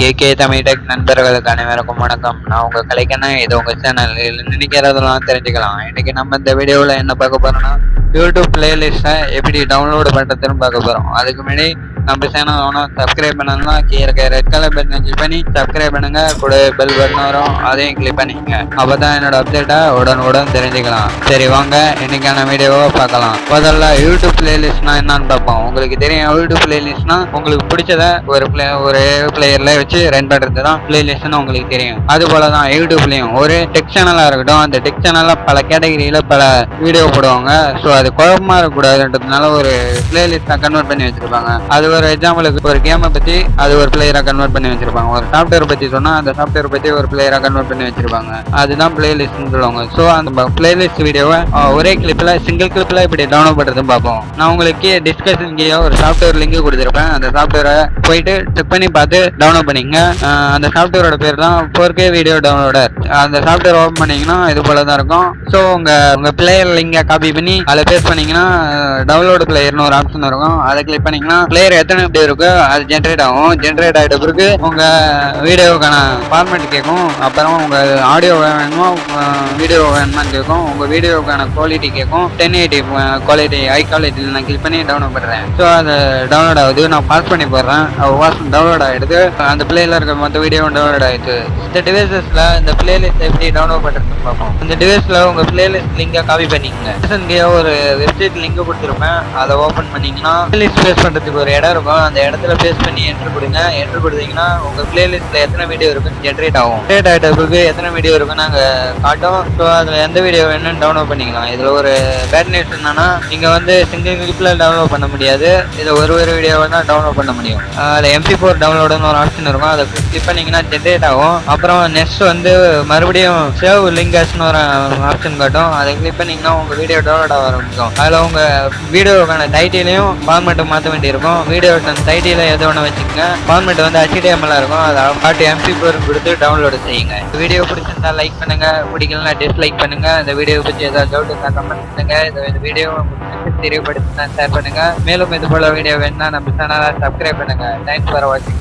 K Tamil tech நண்பர்களுக்கு அனைவருக்கும் வணக்கம். நான் உங்க கலைக்கண்ணா. இது உங்க சேனல் நினைக்கிறதெல்லாம் தெரிஞ்சுக்கலாம். இன்னைக்கு நம்ம இந்த வீடியோவில் என்ன பார்க்க போறோம்னா யூடியூப் பிளேலிஸ்ட்டை எப்படி டவுன்லோடு பண்ணுறதுன்னு பார்க்க போகிறோம் அதுக்கு முன்னாடி நம்ம சேனல் வேணும் சப்ஸ்கிரைப் பண்ணணும்னா கீழே இருக்க ரெட் கலர் பட்டன் கிளிக் பண்ணி சப்ஸ்கிரைப் பண்ணுங்க. கூட பெல் பட்டன் வரும். அதையும் கிளிக் பண்ணிக்கங்க. அப்பதான் என்னோட அப்டேட்டை உடனுடன் தெரிஞ்சுக்கலாம். சரி வாங்க. இன்னைக்கான வீடியோவை பார்க்கலாம். முதல்ல யூடியூப் பிளேலிஸ்ட்னா என்னன்னு பார்ப்போம். உங்களுக்கு தெரியும் யூடியூப் பிளேலிஸ்ட்னா உங்களுக்கு பிடிச்சத ஒரு பிளே ஒரு பிளேயரில் வச்சு ரன் பண்ணுறது தான் பிளேலிஸ்ட்னு உங்களுக்கு தெரியும். அது போல தான் யூடியூப்லேயும். ஒரு டெக் சேனலாக இருக்கட்டும் அந்த டெக் சேனலில் பல கேட்டகரியில் பல வீடியோ போடுவாங்க. ஸோ அது குழப்பமா இருக்கக்கூடாதுன்றதுனால ஒரு பிளேலிஸ்டா கன்வெர்ட் பண்ணி வச்சிருப்பாங்க. அது ஒரு எக்ஸாம்பிளுக்கு ஒரு கேமை பத்தி அது ஒரு பிளேயரா கன்வெர்ட் பண்ணி வச்சிருப்பாங்க. ஒரு சாஃப்ட்வேர் பத்தி சொன்னா அந்த சாஃப்ட்வேர் பத்தி ஒரு பிளேயரா கன்வெர்ட் பண்ணி வச்சிருப்பாங்க. அதுதான் பிளேலிஸ்ட்னு சொல்லுவாங்க. ஸோ அந்த பிளேலிஸ்ட் வீடியோவை ஒரே கிளிப்ல சிங்கிள் கிளிப்ல இப்படி டவுன்லோட் பண்றது பார்ப்போம். நான் உங்களுக்கு டிஸ்கஷன் கீழே ஒரு சாஃப்ட்வேர் லிங்க் கொடுத்துருப்பேன். அந்த சாஃப்ட்வேரை போயிட்டு செக் பண்ணி பார்த்து டவுன்லோட் பண்ணிங்க அந்த சாஃப்ட்வேரோட பேர் தான் ஃபோர் கே வீடியோ டவுன்லோடர் அந்த சாஃப்ட்வேர் ஓப்பன் பண்ணீங்கன்னா இது போல தான் இருக்கும். ஸோ உங்க உங்க பிளேயர் லிங்கை காப்பி பண்ணி அதில் பேஸ் பண்ணீங்கன்னா டவுன்லோடு பிளேயர்னு ஒரு ஆப்ஷன் இருக்கும். அதை கிளிக் பண்ணீங்கன்னா பிளேயர் எத்தனை எப்படி இருக்கோ அது ஜென்ரேட் ஆகும். ஜென்ரேட் ஆகிட்ட பிறகு உங்கள் வீடியோவுக்கான ஃபார்மேட் கேட்கும். அப்புறம் உங்கள் ஆடியோ வேணுமோ வீடியோ வேணுமான்னு கேட்கும். உங்கள் வீடியோவுக்கான குவாலிட்டி கேட்கும். டென் எயிட்டி குவாலிட்டி ஹை குவாலிட்டியில் நான் கிளிக் பண்ணி டவுன்லோட் பண்ணுறேன் ஸோ அது டவுன்லோட் ஆகுது. நான் பாஸ் பண்ணி போடுறேன். வாஸ் டவுன்லோட் ஆகிடுது அந்த பிளேயில் இருக்க மொத்த வீடியோவும் டவுன்லோட் ஆகிடுது இந்த டிவைசஸில் இந்த பிளேலிஸ்ட் எப்படி டவுன்லோட் பண்ணுறதுன்னு பார்ப்போம். இந்த டிவைஸில் உங்கள் பிளேலிஸ்ட் லிங்கை காப்பி பண்ணிக்கங்க. ஒரு வெப்சைட் லிங்க் கொடுத்துருப்பேன். அதை ஓப்பன் பண்ணீங்கன்னா பிளேலிஸ்ட் பேஸ் பண்ணுறதுக்கு ஒரு இடம் இருக்கும். அந்த இடத்துல பேஸ் பண்ணி என்ட்ரு கொடுங்க. என்ட்ரு கொடுத்தீங்கன்னா உங்கள் பிளேலிஸ்ட்டில் எத்தனை வீடியோ இருக்குன்னு ஜென்ரேட் ஆகும். ஜென்ரேட் ஆகிட்ட பிறகு எத்தனை வீடியோ இருக்குன்னு நாங்கள் காட்டும். ஸோ அதில் எந்த வீடியோ வேணும்னு டவுன்லோட் பண்ணிக்கலாம். இதில் ஒரு பேட் நியூஸ் என்னன்னா நீங்கள் வந்து சிங்கிள் கிளிப்பில் டவுன்லோட் பண்ண முடியாது. இதை ஒரு ஒரு வீடியோவை தான் டவுன்லோட் பண்ண முடியும். அதில் எம்பி ஃபோர் டவுன்லோடுன்னு ஒரு ஆப்ஷன் இருக்கும். அதை கிளிக் பண்ணிங்கன்னா ஜென்ரேட் ஆகும். அப்புறம் நெக்ஸ்ட் வந்து மறுபடியும் சேவ் லிங்கர்ஸ்னு ஒரு ஆப்ஷன் காட்டும். அதை கிளிக் பண்ணிங்கன்னா உங்கள் வீடியோ டவுன்லோட் ஆக இருக்கும் அதில் உங்கள் வீடியோக்கான டைட்டிலையும் ஃபார்மேட்டை மாற்ற வேண்டியிருக்கும். வீடியோ டைட்டில எது ஒன்று வச்சுக்கோங்க. ஃபார்மேட் வந்து HTML இருக்கும். அதை பாட்டு எம்பி ஃபோர் கொடுத்து டவுன்லோடு செய்யுங்க. வீடியோ பிடிச்சிருந்தா லைக் பண்ணுங்கள் பிடிக்கலனா டிஸ்லைக் பண்ணுங்கள் இந்த வீடியோ பற்றி ஏதாவது டவுட் இருந்தால் கமெண்ட் பண்ணுங்கள் இந்த வீடியோ தெரியப்படுத்தினா ஷேர் பண்ணுங்கள் மேலும் இது போல வீடியோ வேணும்னா நம்ம சேனலை சப்ஸ்கிரைப் பண்ணுங்கள் தேங்க்ஸ் ஃபார் வாட்சிங்